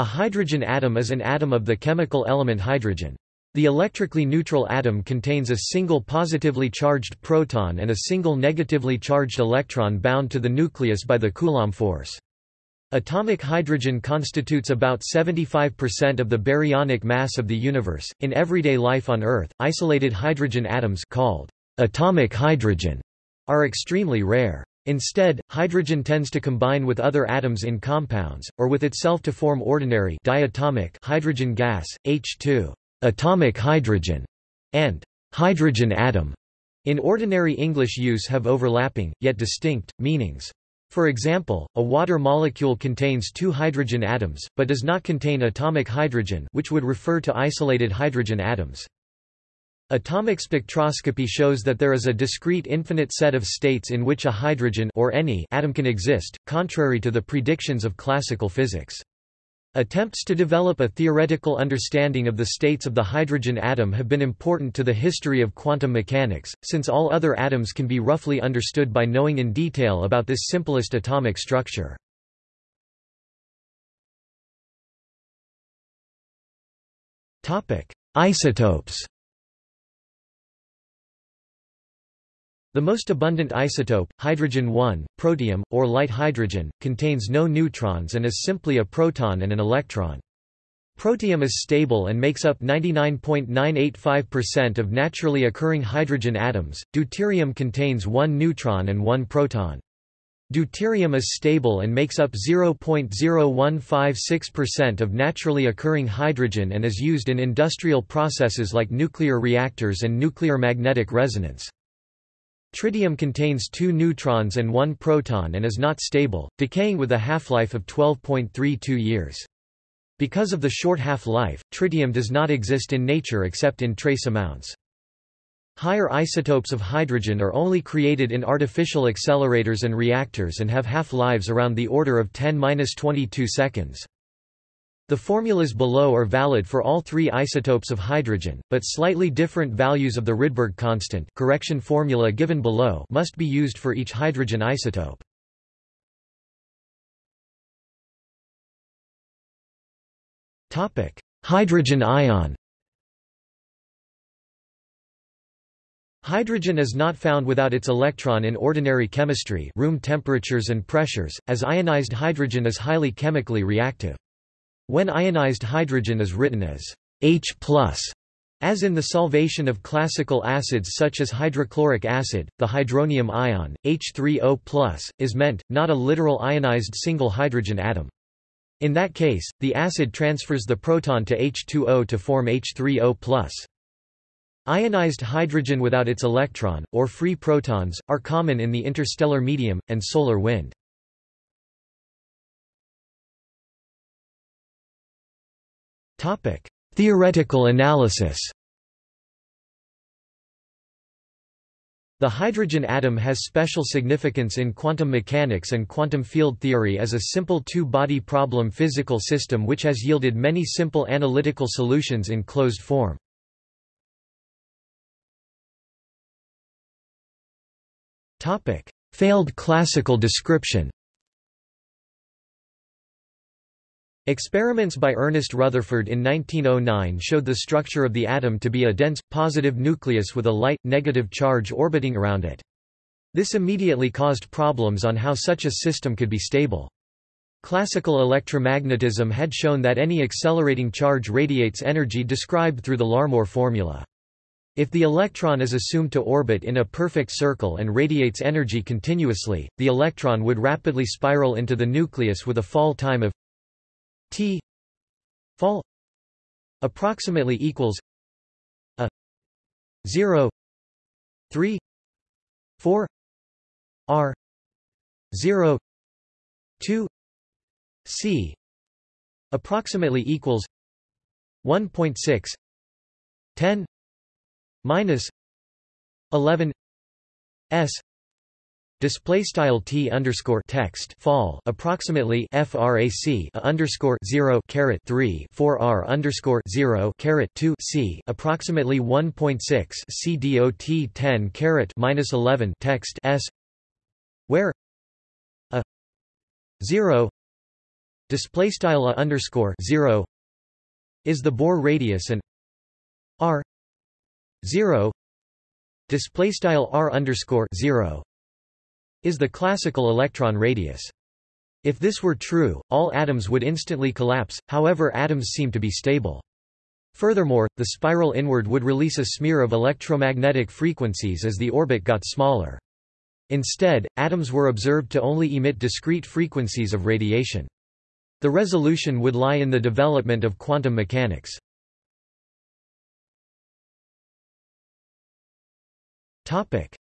A hydrogen atom is an atom of the chemical element hydrogen. The electrically neutral atom contains a single positively charged proton and a single negatively charged electron bound to the nucleus by the Coulomb force. Atomic hydrogen constitutes about 75% of the baryonic mass of the universe. In everyday life on Earth, isolated hydrogen atoms called atomic hydrogen are extremely rare. Instead, hydrogen tends to combine with other atoms in compounds, or with itself to form ordinary diatomic hydrogen gas, H2 atomic hydrogen, and hydrogen atom in ordinary English use have overlapping, yet distinct, meanings. For example, a water molecule contains two hydrogen atoms, but does not contain atomic hydrogen which would refer to isolated hydrogen atoms. Atomic spectroscopy shows that there is a discrete infinite set of states in which a hydrogen or any atom can exist, contrary to the predictions of classical physics. Attempts to develop a theoretical understanding of the states of the hydrogen atom have been important to the history of quantum mechanics, since all other atoms can be roughly understood by knowing in detail about this simplest atomic structure. Isotopes The most abundant isotope, hydrogen-1, protium, or light hydrogen, contains no neutrons and is simply a proton and an electron. Protium is stable and makes up 99.985% of naturally occurring hydrogen atoms. Deuterium contains one neutron and one proton. Deuterium is stable and makes up 0.0156% of naturally occurring hydrogen and is used in industrial processes like nuclear reactors and nuclear magnetic resonance. Tritium contains two neutrons and one proton and is not stable, decaying with a half-life of 12.32 years. Because of the short half-life, tritium does not exist in nature except in trace amounts. Higher isotopes of hydrogen are only created in artificial accelerators and reactors and have half-lives around the order of 10-22 seconds. The formulas below are valid for all three isotopes of hydrogen, but slightly different values of the Rydberg constant correction formula given below must be used for each hydrogen isotope. hydrogen ion Hydrogen is not found without its electron in ordinary chemistry room temperatures and pressures, as ionized hydrogen is highly chemically reactive. When ionized hydrogen is written as H+, as in the solvation of classical acids such as hydrochloric acid, the hydronium ion, H3O+, is meant, not a literal ionized single hydrogen atom. In that case, the acid transfers the proton to H2O to form H3O+. Ionized hydrogen without its electron, or free protons, are common in the interstellar medium, and solar wind. Topic: Theoretical analysis. The hydrogen atom has special significance in quantum mechanics and quantum field theory as a simple two-body problem physical system which has yielded many simple analytical solutions in closed form. Failed classical description Experiments by Ernest Rutherford in 1909 showed the structure of the atom to be a dense, positive nucleus with a light, negative charge orbiting around it. This immediately caused problems on how such a system could be stable. Classical electromagnetism had shown that any accelerating charge radiates energy described through the Larmor formula. If the electron is assumed to orbit in a perfect circle and radiates energy continuously, the electron would rapidly spiral into the nucleus with a fall time of T fall approximately equals a 0 3 4 r 0 2 c approximately equals 1.6 10 minus 11 s Display style t underscore text fall approximately frac a underscore zero caret three four r underscore zero caret two c approximately one point six c dot ten caret minus eleven text s where a zero display style a underscore 0 is the Bohr radius and r 0 display style r underscore 0 is the classical electron radius. If this were true, all atoms would instantly collapse, however atoms seem to be stable. Furthermore, the spiral inward would release a smear of electromagnetic frequencies as the orbit got smaller. Instead, atoms were observed to only emit discrete frequencies of radiation. The resolution would lie in the development of quantum mechanics.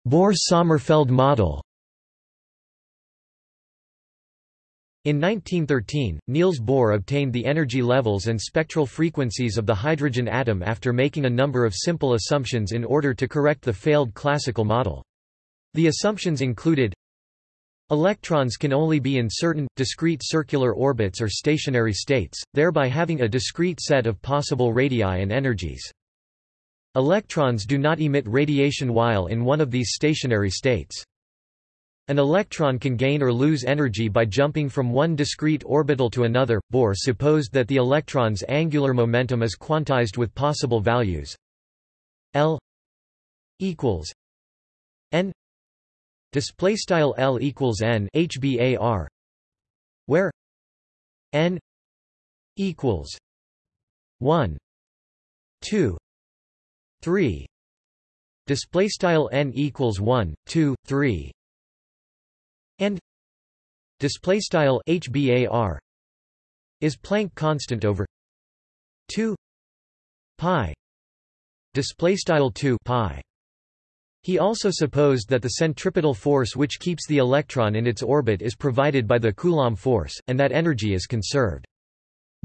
Bohr-Sommerfeld model In 1913, Niels Bohr obtained the energy levels and spectral frequencies of the hydrogen atom after making a number of simple assumptions in order to correct the failed classical model. The assumptions included Electrons can only be in certain, discrete circular orbits or stationary states, thereby having a discrete set of possible radii and energies. Electrons do not emit radiation while in one of these stationary states. An electron can gain or lose energy by jumping from one discrete orbital to another. Bohr supposed that the electron's angular momentum is quantized with possible values. L equals n display style L equals n HBAR where n equals 1 2 3 display style n equals 1 2 3 and display style hbar is Planck constant over 2 pi display style 2 pi he also supposed that the centripetal force which keeps the electron in its orbit is provided by the Coulomb force, and that energy is conserved.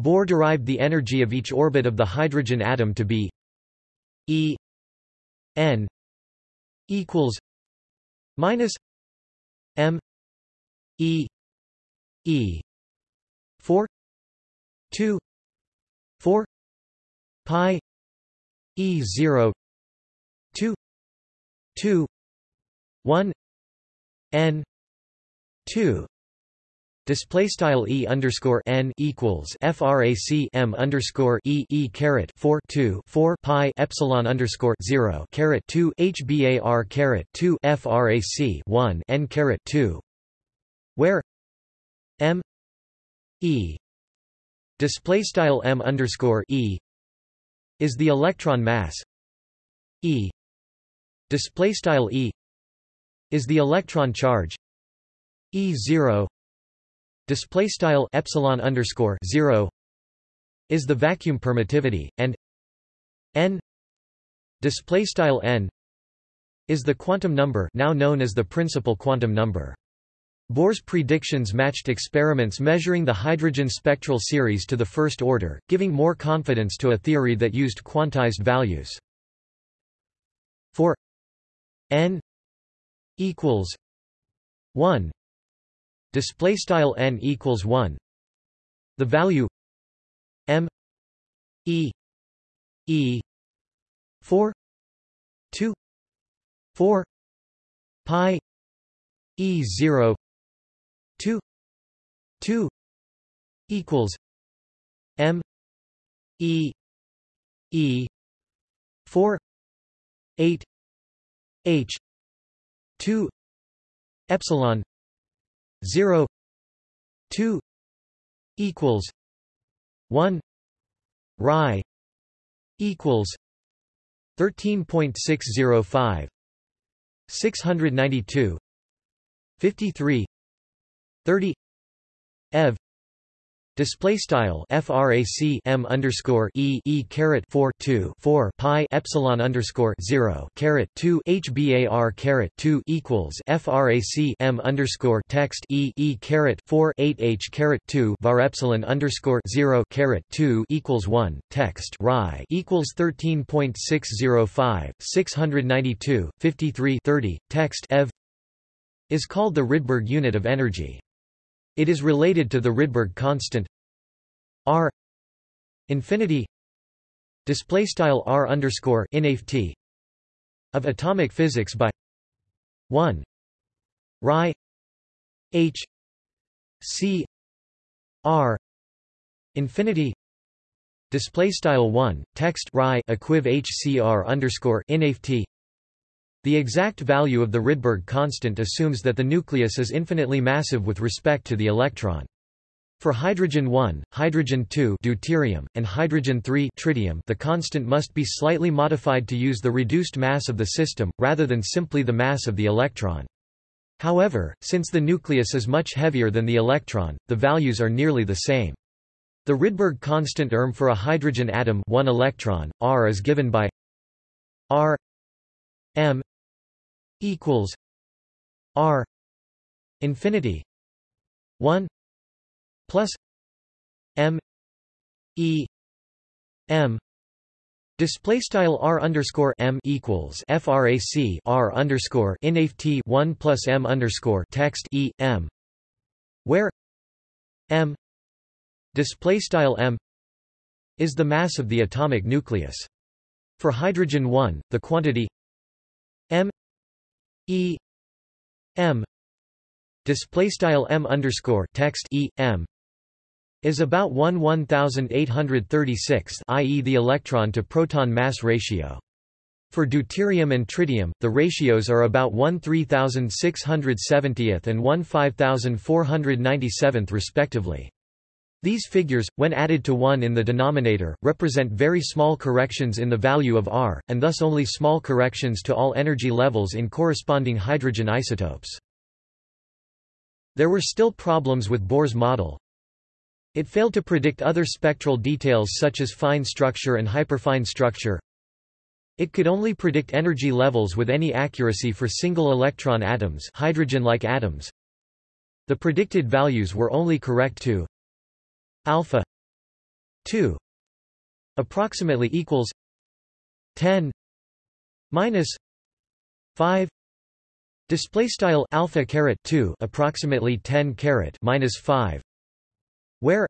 Bohr derived the energy of each orbit of the hydrogen atom to be E n equals minus m E E four two four pi E zero two two one N two. Display style e underscore n equals frac m underscore e e caret four two four pi epsilon underscore zero caret two hbar caret two frac one n caret two where m e display style m underscore e is the electron mass e display style e is the electron charge e zero display style epsilon underscore zero is the vacuum permittivity and n display style n is the quantum number now known as the principal quantum number Bohr's predictions matched experiments measuring the hydrogen spectral series to the first order, giving more confidence to a theory that used quantized values. For n equals 1 display style n equals 1 the value m e e 4 2 4 pi e 0 2 2 equals m e e 4 8 h 2 epsilon 0 2 equals 1 Ri equals 13.605 692 53 30 ev. Display style frac m underscore e e caret 4 2 4 pi epsilon underscore 0 caret 2 hbar caret 2 equals frac m underscore text e e caret 4 8 h caret 2 var epsilon underscore 0 caret 2 equals 1 text ri equals 13.605 692 53 30 text ev. is called the Rydberg unit of energy. It is related to the Rydberg constant r infinity display style r underscore inft of atomic physics by 1 Ri h c r infinity display style 1 text ri equiv hcr underscore inft the exact value of the Rydberg constant assumes that the nucleus is infinitely massive with respect to the electron. For hydrogen 1, hydrogen 2 deuterium, and hydrogen 3 tritium the constant must be slightly modified to use the reduced mass of the system, rather than simply the mass of the electron. However, since the nucleus is much heavier than the electron, the values are nearly the same. The Rydberg constant erm for a hydrogen atom 1 electron, r is given by r m equals r infinity 1 plus m e m Display style r underscore m equals frac r underscore inf t one plus m underscore text e m, where m display style m is the mass of the atomic nucleus. For hydrogen 1, the quantity m e m display style m underscore text e m is about 1 1836 i.e. the electron to proton mass ratio. For deuterium and tritium, the ratios are about 1 3670th and 1 5497th respectively. These figures, when added to 1 in the denominator, represent very small corrections in the value of R, and thus only small corrections to all energy levels in corresponding hydrogen isotopes. There were still problems with Bohr's model, it failed to predict other spectral details such as fine structure and hyperfine structure. It could only predict energy levels with any accuracy for single electron atoms hydrogen-like atoms. The predicted values were only correct to alpha 2 approximately equals 10 minus 5 display style alpha caret 2 approximately 10 caret minus 5 where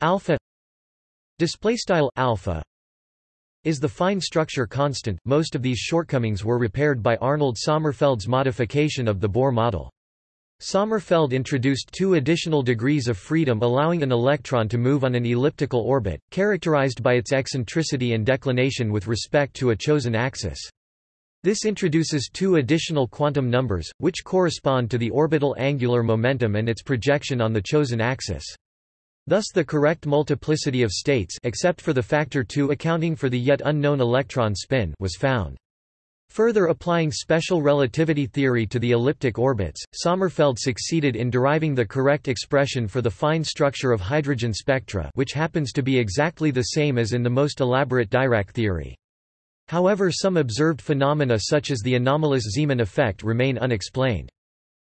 alpha display style alpha is the fine structure constant. Most of these shortcomings were repaired by Arnold Sommerfeld's modification of the Bohr model. Sommerfeld introduced two additional degrees of freedom allowing an electron to move on an elliptical orbit, characterized by its eccentricity and declination with respect to a chosen axis. This introduces two additional quantum numbers, which correspond to the orbital angular momentum and its projection on the chosen axis. Thus the correct multiplicity of states except for the factor 2 accounting for the yet unknown electron spin was found. Further applying special relativity theory to the elliptic orbits, Sommerfeld succeeded in deriving the correct expression for the fine structure of hydrogen spectra which happens to be exactly the same as in the most elaborate Dirac theory. However some observed phenomena such as the anomalous Zeeman effect remain unexplained.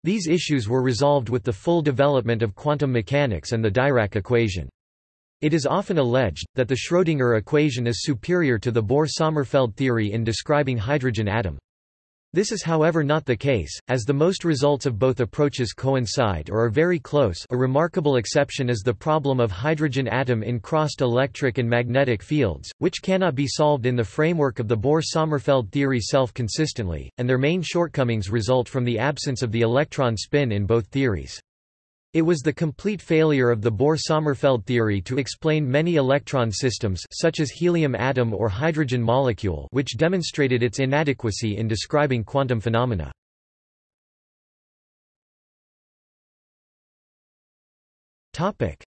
These issues were resolved with the full development of quantum mechanics and the Dirac equation. It is often alleged, that the Schrödinger equation is superior to the Bohr-Sommerfeld theory in describing hydrogen atom. This is however not the case, as the most results of both approaches coincide or are very close a remarkable exception is the problem of hydrogen atom in crossed electric and magnetic fields, which cannot be solved in the framework of the Bohr-Sommerfeld theory self-consistently, and their main shortcomings result from the absence of the electron spin in both theories. It was the complete failure of the Bohr-Sommerfeld theory to explain many electron systems such as helium atom or hydrogen molecule which demonstrated its inadequacy in describing quantum phenomena.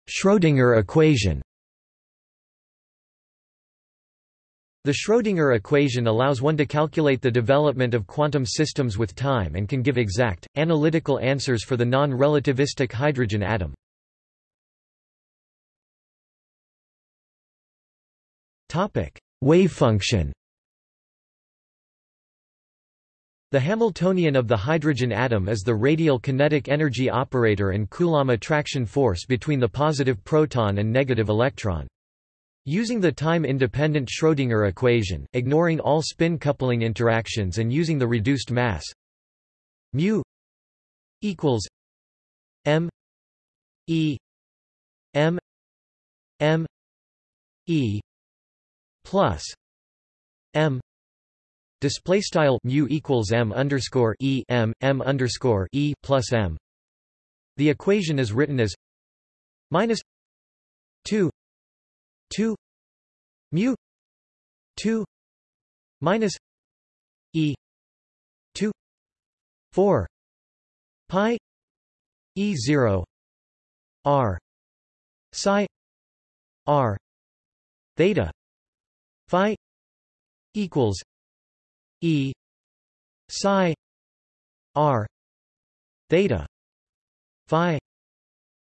Schrödinger equation The Schrödinger equation allows one to calculate the development of quantum systems with time and can give exact, analytical answers for the non-relativistic hydrogen atom. Wave function The Hamiltonian of the hydrogen atom is the radial kinetic energy operator and Coulomb attraction force between the positive proton and negative electron. Using the time-independent Schrödinger equation, ignoring all spin coupling interactions and using the reduced mass mu equals m e m m e plus m display style mu equals m underscore e m m underscore e plus m. The equation is written as minus 2 2 mu 2 minus e 2 4 pi e 0 r psi r theta phi equals e psi r theta phi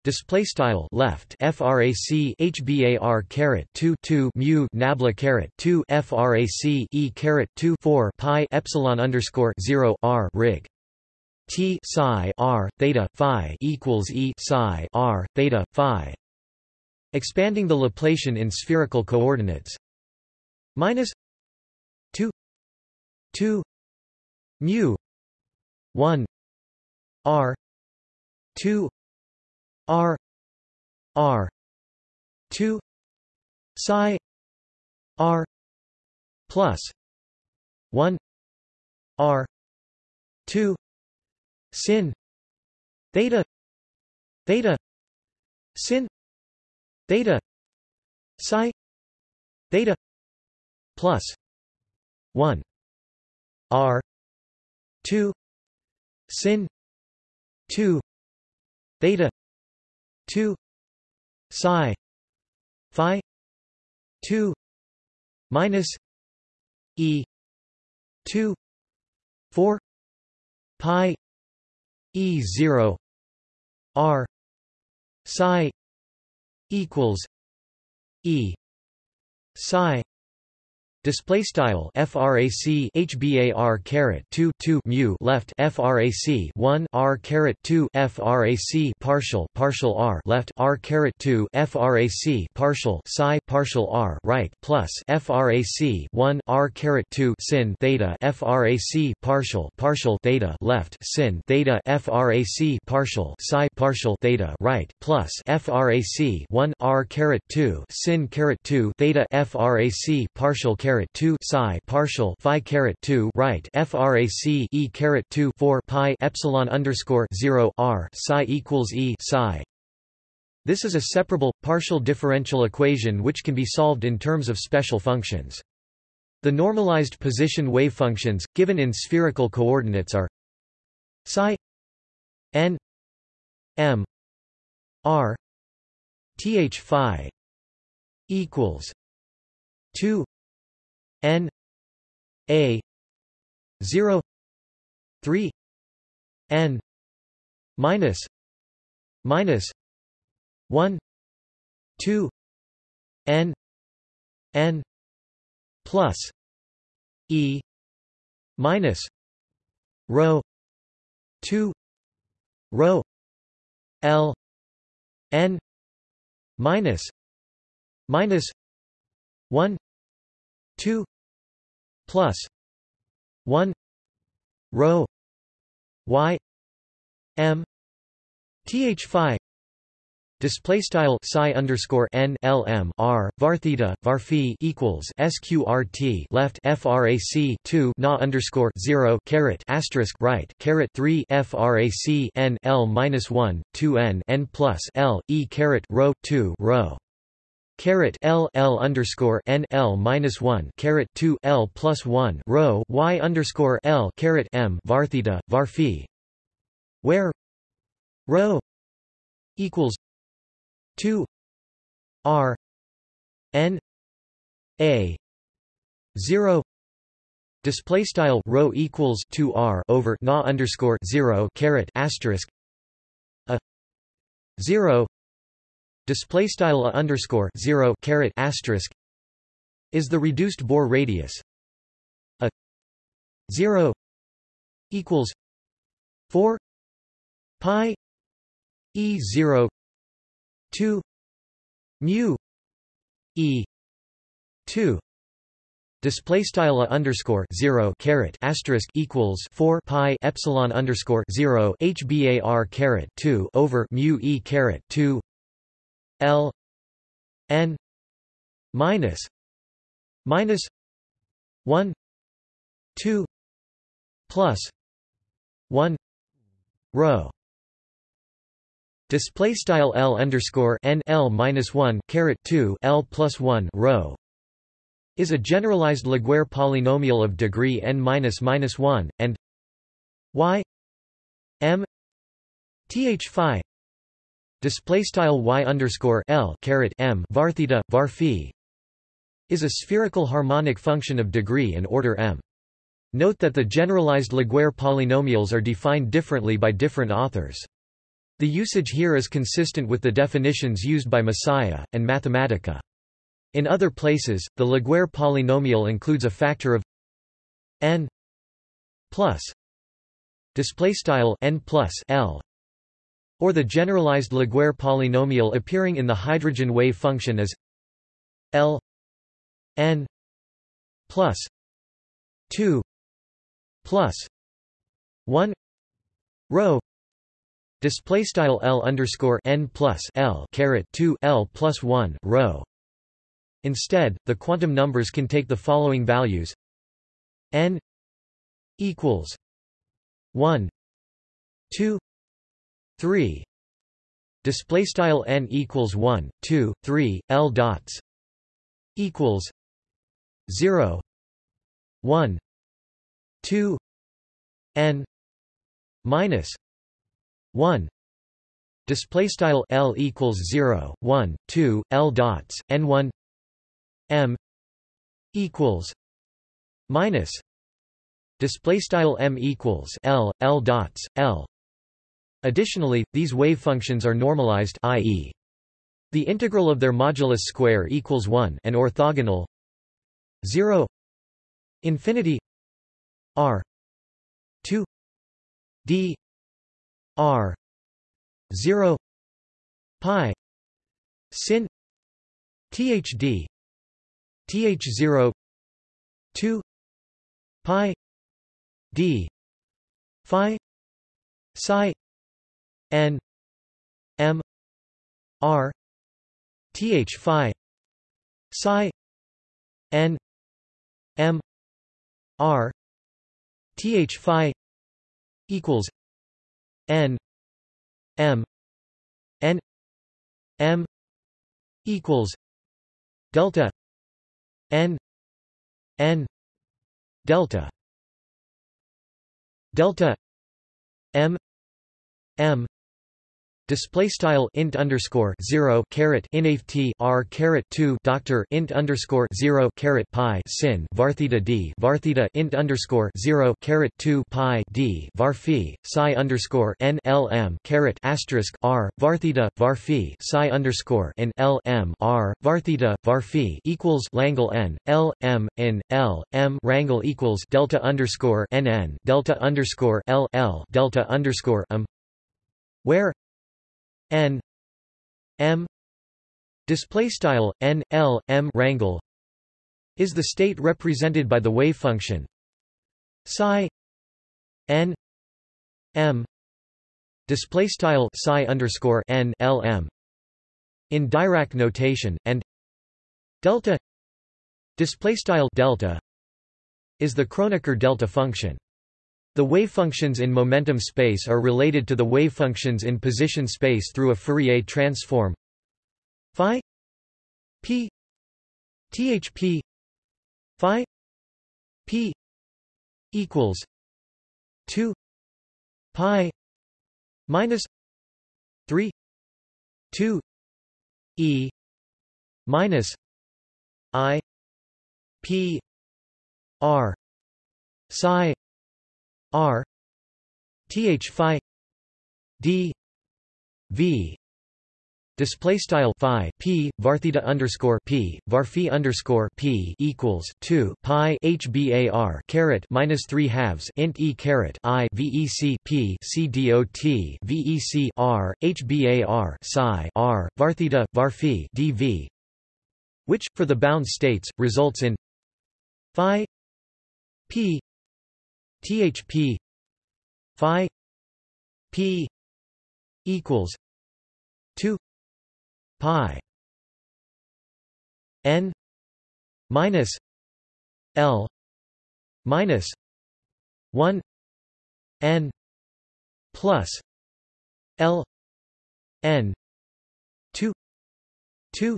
Display style left frac hbar caret 2 2 mu nabla caret 2 frac e caret 2 4 pi epsilon underscore 0 r rig t psi r theta phi equals e psi r theta phi. Expanding the Laplacian in spherical coordinates minus 2 2 mu 1 r 2 R R two psi R plus one R two sin theta theta sin theta psi theta plus one R two sin two theta 2 psi phi 2 minus e 2 4 pi e 0 r psi equals e psi Display style frac hbar caret 2 2 mu left frac 1 r caret 2 frac partial partial r left r caret 2 frac partial psi partial r right plus frac 1 r caret 2 sin theta frac partial partial theta left sin theta frac partial psi partial theta right plus frac 1 r caret 2 sin caret 2 theta frac partial caret caret 2 psi partial phi caret 2 right frac e caret 2 4 pi epsilon underscore 0 r psi equals e psi. This is a separable partial differential equation which can be solved in terms of special functions. The normalized position wave functions given in spherical coordinates are psi n m r th phi equals 2 N A zero three N minus minus one two N N plus E minus rho two rho L N minus minus one 2 plus 1 rho y m th phi Display style psi underscore n l m r var theta var phi equals sqrt left frac two na underscore zero caret asterisk right caret three frac n l minus one two n n plus l e caret rho two rho caret L L underscore N L minus one caret two L plus one rho Y underscore L caret M var theta where? Rho equals two R N A zero. Display style rho equals 2 r over na underscore 0 caret asterisk a 0 display style underscore 0 caret asterisk is the reduced Bohr radius. A 0 equals 4 pi e 0 2 mu e 2 Display style underscore zero caret asterisk equals four pi epsilon underscore zero hbar caret two over mu e caret two L N minus minus one two plus one rho Display style L underscore N L minus one caret two L plus one rho is a generalized Laguerre polynomial of degree n minus minus one and y m th phi display style y underscore L caret m var theta var phi is a spherical harmonic function of degree and order m. Note that the generalized Laguerre polynomials are defined differently by different authors. The usage here is consistent with the definitions used by Messiah, and Mathematica. In other places, the Laguerre polynomial includes a factor of n plus displaystyle n plus l or the generalized Laguerre polynomial appearing in the hydrogen wave function as l n plus 2 plus 1 rho display style L underscore n plus L caret 2 L plus 1 rho. Instead the quantum numbers can take the following values. N equals 1 2 3 display style n equals 1 2 3 L dots equals 0 1 2 n minus 1 display style l equals 0 1 2 l dots n1 m equals minus. Display style m equals l l dots l additionally these wave functions are normalized i.e. the integral of their modulus square equals 1 and orthogonal 0 infinity R two D R zero pi sin THD TH zero two pi D Phi Psi N M R TH Phi Psi N M R th phi equals n m n m equals delta n n delta. Delta m m Display style int underscore zero caret inft r caret two doctor int underscore zero caret pi sin var theta d var theta int underscore zero caret two pi d var phi psi underscore n l m caret asterisk r var theta var phi psi underscore n l m r var theta var phi equals Langle n l m in l m rangle equals delta underscore n n delta underscore l l delta underscore m where n m display style n l m rangle is the state represented by the wave function. Psi n m display style psi underscore n l m in Dirac notation and delta display style delta is the Kronecker delta function the wavefunctions in momentum space are related to the wavefunctions in position space through a Fourier transform. Phi p thp phi p equals 2 pi minus 3 2 e minus i p r psi R th phi d v display style phi p var theta underscore p var phi underscore p equals 2 pi h bar caret minus 3 halves int e caret i vec p c dot vec r h bar psi r var theta var phi dv which for the bound states results in phi p THP Phi P equals two Pi N minus L minus one N plus L n 2 2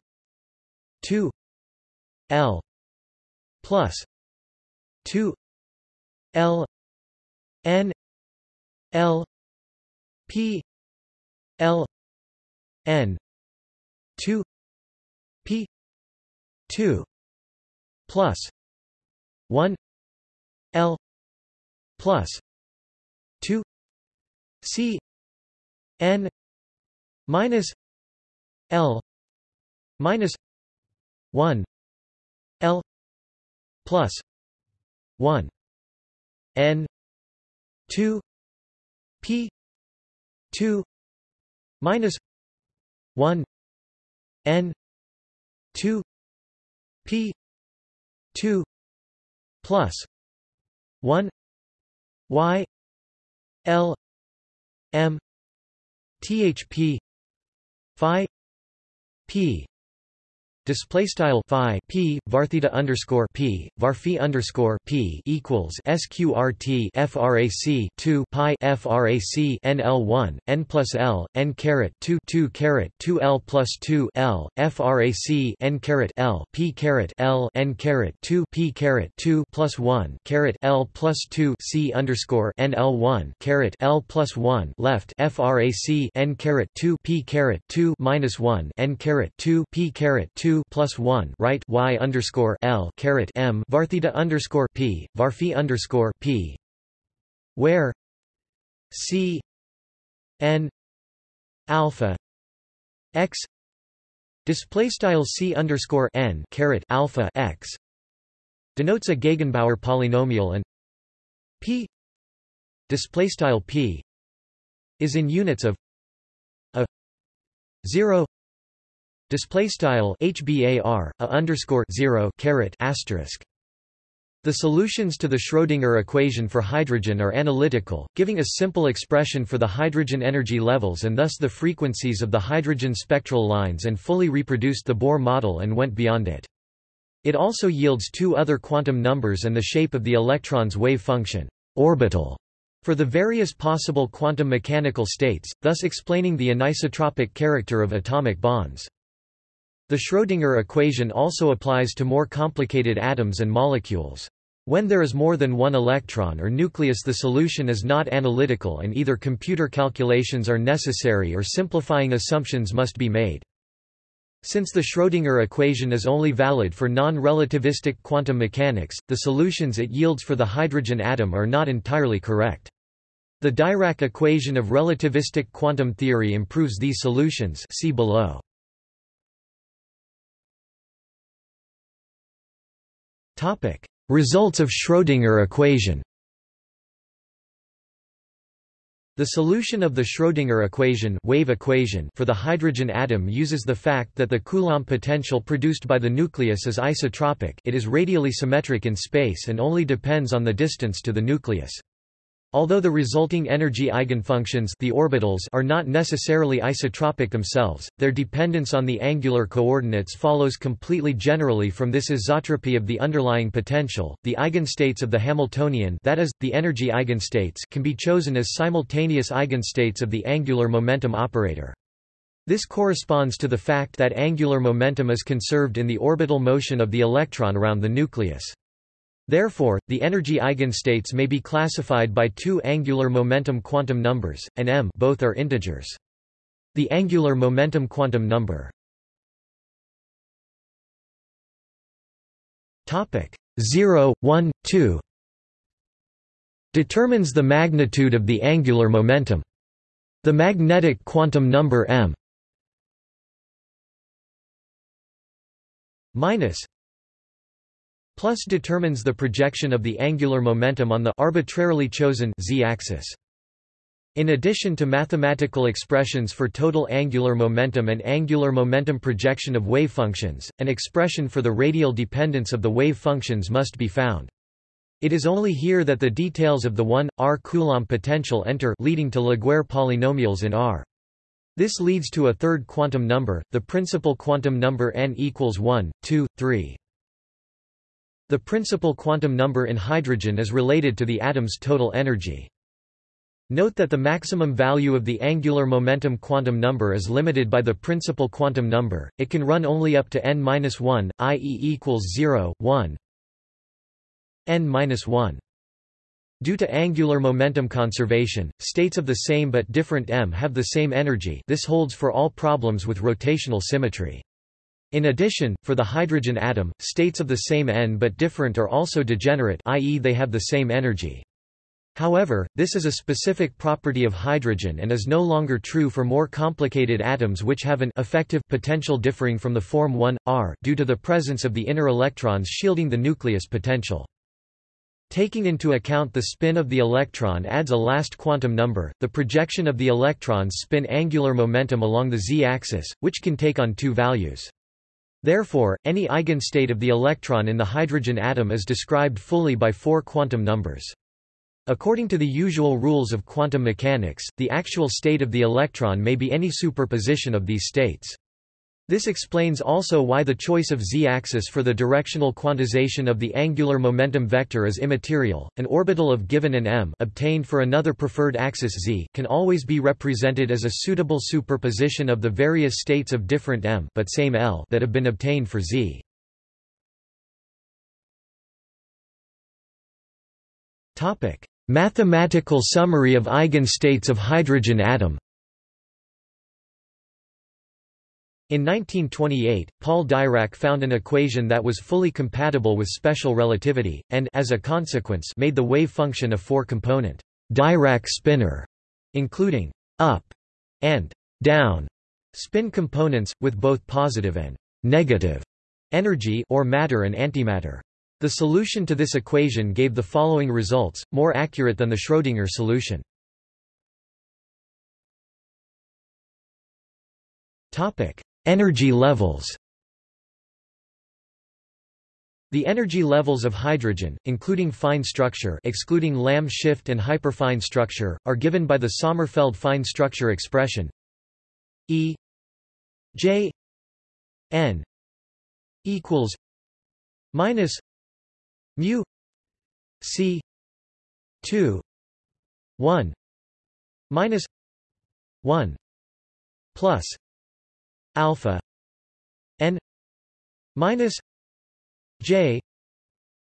2 l plus 2 l n l p l n 2 p 2 plus 1 l plus 2 c n minus l minus 1 l plus 1 n 2 p 2 minus 1 n 2 p 2 plus 1 y l m thp phi p Display style phi p vartheta underscore p varphi underscore p equals sqrt frac 2 pi frac nl 1 n plus l n caret 2 2 caret 2 l plus 2 l frac n caret l p caret l n caret 2 p caret 2 plus 1 caret l plus 2 c underscore nl 1 caret l plus 1 left frac n caret 2 p caret 2 minus 1 n caret 2 p caret 2 plus one right y underscore l caret m vartheta underscore p varphi underscore p, where? C n alpha x. Display style c underscore n caret alpha x. Denotes a Gegenbauer polynomial and p. Display style p is in units of a 0 Display style HBAR a underscore zero caret asterisk. The solutions to the Schrödinger equation for hydrogen are analytical, giving a simple expression for the hydrogen energy levels and thus the frequencies of the hydrogen spectral lines and fully reproduced the Bohr model and went beyond it. It also yields two other quantum numbers and the shape of the electron's wave function orbital for the various possible quantum mechanical states, thus explaining the anisotropic character of atomic bonds. The Schrödinger equation also applies to more complicated atoms and molecules. When there is more than one electron or nucleus the solution is not analytical and either computer calculations are necessary or simplifying assumptions must be made. Since the Schrödinger equation is only valid for non-relativistic quantum mechanics, the solutions it yields for the hydrogen atom are not entirely correct. The Dirac equation of relativistic quantum theory improves these solutions see below. Topic: Results of Schrödinger equation. The solution of the Schrödinger equation, wave equation for the hydrogen atom uses the fact that the Coulomb potential produced by the nucleus is isotropic it is radially symmetric in space and only depends on the distance to the nucleus. Although the resulting energy eigenfunctions the orbitals are not necessarily isotropic themselves, their dependence on the angular coordinates follows completely generally from this isotropy of the underlying potential. The eigenstates of the Hamiltonian that is, the energy eigenstates can be chosen as simultaneous eigenstates of the angular momentum operator. This corresponds to the fact that angular momentum is conserved in the orbital motion of the electron around the nucleus. Therefore, the energy eigenstates may be classified by two angular momentum quantum numbers, and m both are integers. The angular momentum quantum number topic 0 1 2 determines the magnitude of the angular momentum. The magnetic quantum number m minus plus determines the projection of the angular momentum on the arbitrarily chosen z-axis. In addition to mathematical expressions for total angular momentum and angular momentum projection of wave functions, an expression for the radial dependence of the wave functions must be found. It is only here that the details of the 1, r Coulomb potential enter leading to Laguerre polynomials in R. This leads to a third quantum number, the principal quantum number n equals 1, 2, 3. The principal quantum number in hydrogen is related to the atom's total energy. Note that the maximum value of the angular momentum quantum number is limited by the principal quantum number, it can run only up to n-1, i.e. equals 0, 1 n-1. Due to angular momentum conservation, states of the same but different m have the same energy this holds for all problems with rotational symmetry. In addition, for the hydrogen atom, states of the same n but different are also degenerate i.e. they have the same energy. However, this is a specific property of hydrogen and is no longer true for more complicated atoms which have an effective potential differing from the form 1, r due to the presence of the inner electrons shielding the nucleus potential. Taking into account the spin of the electron adds a last quantum number, the projection of the electron's spin angular momentum along the z-axis, which can take on two values. Therefore, any eigenstate of the electron in the hydrogen atom is described fully by four quantum numbers. According to the usual rules of quantum mechanics, the actual state of the electron may be any superposition of these states. This explains also why the choice of z-axis for the directional quantization of the angular momentum vector is immaterial. An orbital of given an m obtained for another preferred axis z can always be represented as a suitable superposition of the various states of different m but same L that have been obtained for z. Topic: Mathematical summary of eigenstates of hydrogen atom In 1928, Paul Dirac found an equation that was fully compatible with special relativity, and as a consequence made the wave function a four-component Dirac spinor, including up and down spin components, with both positive and negative energy or matter and antimatter. The solution to this equation gave the following results, more accurate than the Schrödinger solution. Energy levels. The energy levels of hydrogen, including fine structure excluding Lamb shift and hyperfine structure, are given by the Sommerfeld fine structure expression E J N equals minus mu c 2 1 minus 1 plus alpha n minus j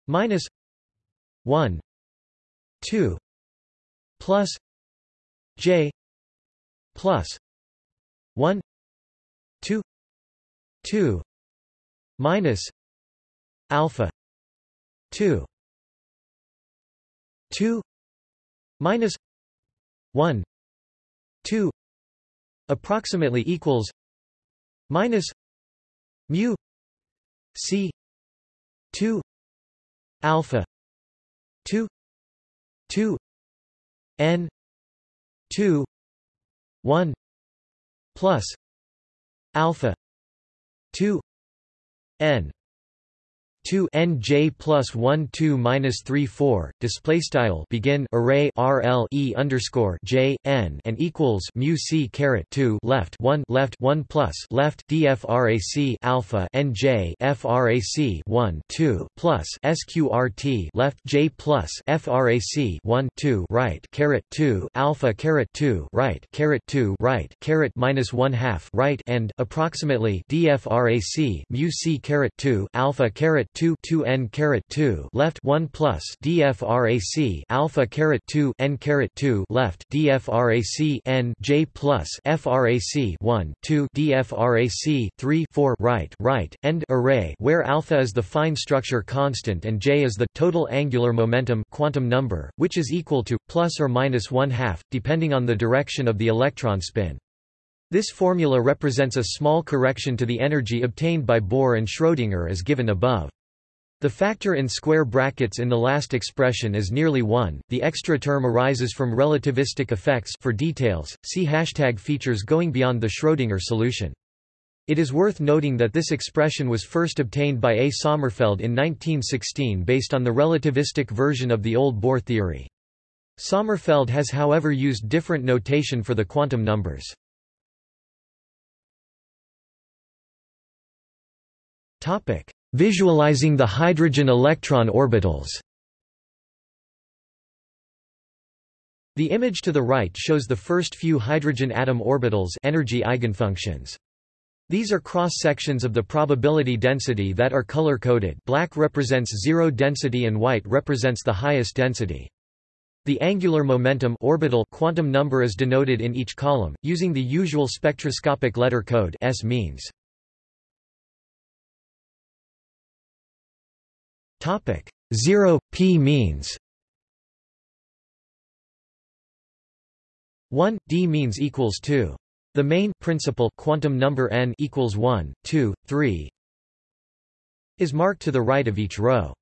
minus 1 2 plus j plus 1 2 2 minus alpha 2 2 minus 1 2 approximately equals minus mu c 2 alpha 2 2 n 2 1 plus alpha 2 n 2 n j plus 1 2 minus 3 4 display style begin array rl e underscore j n and equals mu c caret 2 left 1 left 1 plus left dfrac alpha n j frac 1 2 plus sqrt left j plus frac 1 2 right caret 2 alpha caret 2 right caret 2 right caret minus 1 half right and approximately dfrac mu c caret 2 alpha caret 2 2 n caret 2 left 1 plus dfrac alpha caret 2 n caret 2 left dfrac n j plus frac 1 2 dfrac 3 4 right right end array where alpha is the fine structure constant and j is the total angular momentum quantum number which is equal to plus or minus 1 half depending on the direction of the electron spin this formula represents a small correction to the energy obtained by Bohr and Schrödinger as given above. The factor in square brackets in the last expression is nearly 1. The extra term arises from relativistic effects for details, see hashtag features going beyond the Schrödinger solution. It is worth noting that this expression was first obtained by A. Sommerfeld in 1916 based on the relativistic version of the old Bohr theory. Sommerfeld has however used different notation for the quantum numbers. Topic: Visualizing the hydrogen electron orbitals The image to the right shows the first few hydrogen atom orbitals energy eigenfunctions. These are cross-sections of the probability density that are color-coded black represents zero density and white represents the highest density. The angular momentum orbital quantum number is denoted in each column, using the usual spectroscopic letter code S means. Topic 0 p means 1 d means equals 2. The main principal quantum number n equals 1, 2, 3 is marked to the right of each row.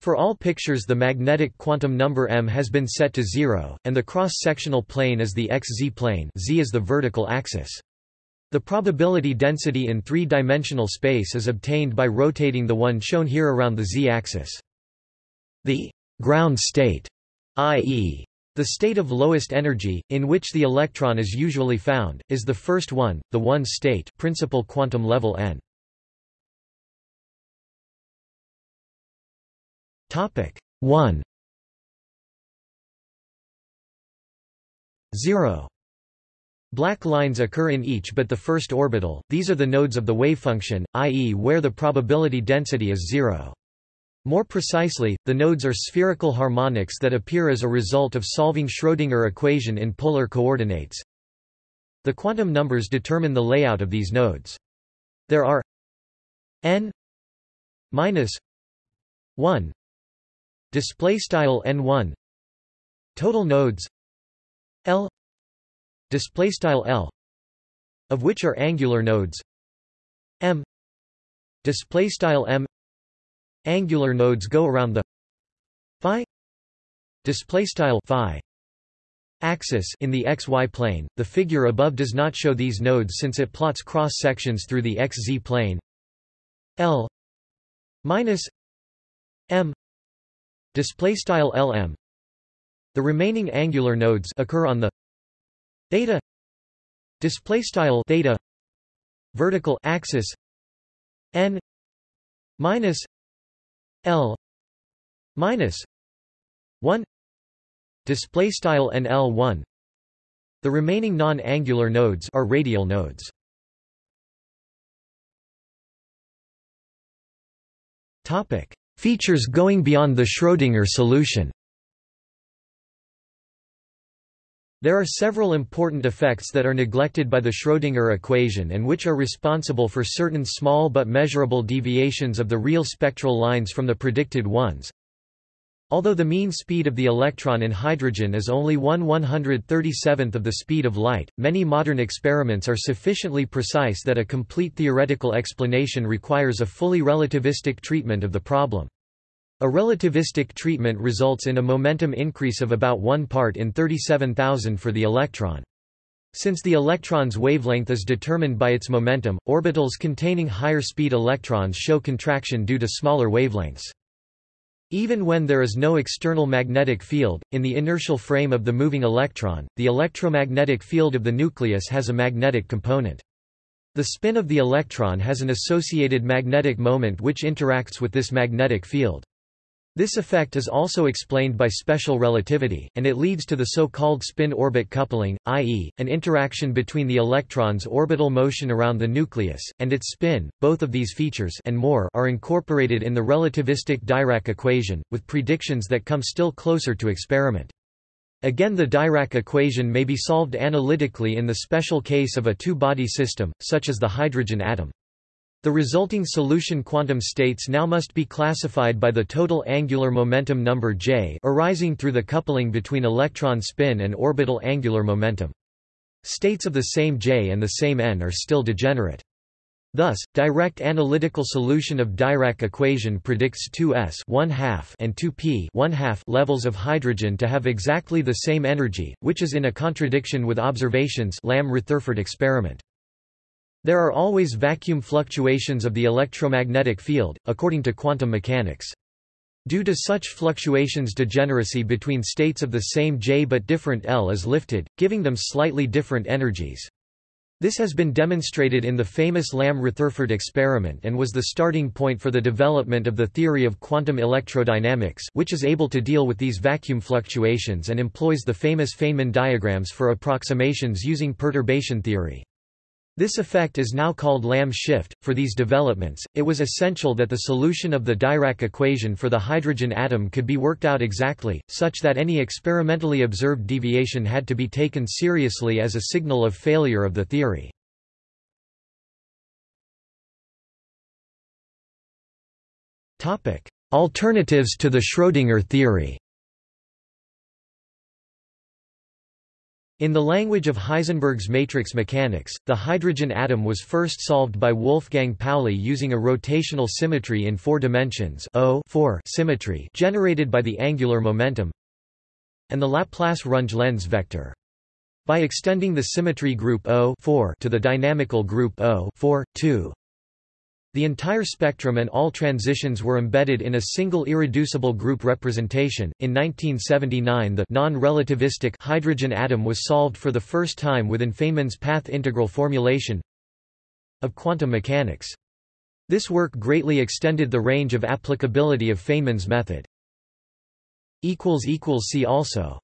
For all pictures the magnetic quantum number m has been set to 0, and the cross-sectional plane is the xz plane z is the vertical axis. The probability density in three-dimensional space is obtained by rotating the one shown here around the z-axis. The ground state, i.e., the state of lowest energy, in which the electron is usually found, is the first one, the one state principal quantum level n. Topic 1 0 Black lines occur in each but the first orbital, these are the nodes of the wavefunction, i.e. where the probability density is zero. More precisely, the nodes are spherical harmonics that appear as a result of solving Schrödinger equation in polar coordinates. The quantum numbers determine the layout of these nodes. There are n minus 1 display style n1 total nodes l display style L of which are angular nodes. M display style M angular nodes go around the phi display style phi axis in the xy plane. The figure above does not show these nodes since it plots cross sections through the xz plane. L minus M display style LM the remaining angular nodes occur on the theta. Display style theta. Vertical axis. N minus l minus 1 display style nl1 the remaining non-angular nodes are radial nodes. Topic. Features going beyond the schrödinger solution There are several important effects that are neglected by the Schrödinger equation and which are responsible for certain small but measurable deviations of the real spectral lines from the predicted ones. Although the mean speed of the electron in hydrogen is only 1 137th of the speed of light, many modern experiments are sufficiently precise that a complete theoretical explanation requires a fully relativistic treatment of the problem. A relativistic treatment results in a momentum increase of about 1 part in 37,000 for the electron. Since the electron's wavelength is determined by its momentum, orbitals containing higher speed electrons show contraction due to smaller wavelengths. Even when there is no external magnetic field, in the inertial frame of the moving electron, the electromagnetic field of the nucleus has a magnetic component. The spin of the electron has an associated magnetic moment which interacts with this magnetic field. This effect is also explained by special relativity, and it leads to the so-called spin-orbit coupling, i.e., an interaction between the electron's orbital motion around the nucleus, and its spin. Both of these features and more are incorporated in the relativistic Dirac equation, with predictions that come still closer to experiment. Again the Dirac equation may be solved analytically in the special case of a two-body system, such as the hydrogen atom. The resulting solution quantum states now must be classified by the total angular momentum number J arising through the coupling between electron spin and orbital angular momentum. States of the same J and the same N are still degenerate. Thus, direct analytical solution of Dirac equation predicts 2s 1 half and 2p 1 half levels of hydrogen to have exactly the same energy, which is in a contradiction with observations Lamb-Rutherford experiment. There are always vacuum fluctuations of the electromagnetic field, according to quantum mechanics. Due to such fluctuations degeneracy between states of the same J but different L is lifted, giving them slightly different energies. This has been demonstrated in the famous Lamb-Rutherford experiment and was the starting point for the development of the theory of quantum electrodynamics which is able to deal with these vacuum fluctuations and employs the famous Feynman diagrams for approximations using perturbation theory. This effect is now called Lamb shift. For these developments, it was essential that the solution of the Dirac equation for the hydrogen atom could be worked out exactly, such that any experimentally observed deviation had to be taken seriously as a signal of failure of the theory. Alternatives to the Schrödinger theory In the language of Heisenberg's matrix mechanics, the hydrogen atom was first solved by Wolfgang Pauli using a rotational symmetry in four dimensions o symmetry generated by the angular momentum and the Laplace-Runge Lenz vector. By extending the symmetry group O to the dynamical group O 2, the entire spectrum and all transitions were embedded in a single irreducible group representation. In 1979, the non-relativistic hydrogen atom was solved for the first time within Feynman's path integral formulation of quantum mechanics. This work greatly extended the range of applicability of Feynman's method. See also